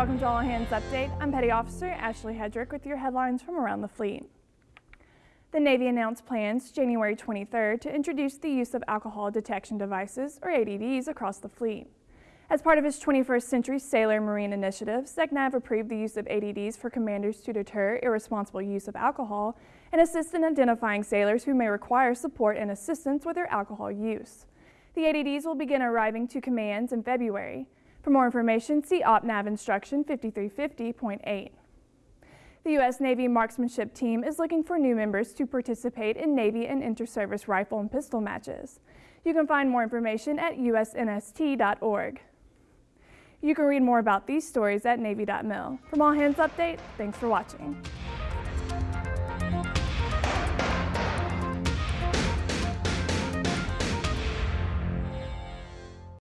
Welcome to All Hands Update. I'm Petty Officer Ashley Hedrick with your headlines from around the fleet. The Navy announced plans January 23rd to introduce the use of alcohol detection devices, or ADDs, across the fleet. As part of its 21st Century Sailor Marine Initiative, SECNAV approved the use of ADDs for commanders to deter irresponsible use of alcohol and assist in identifying sailors who may require support and assistance with their alcohol use. The ADDs will begin arriving to commands in February. For more information, see OPNAV Instruction 5350.8. The U.S. Navy Marksmanship Team is looking for new members to participate in Navy and inter-service rifle and pistol matches. You can find more information at usnst.org. You can read more about these stories at Navy.mil. From All Hands Update, thanks for watching.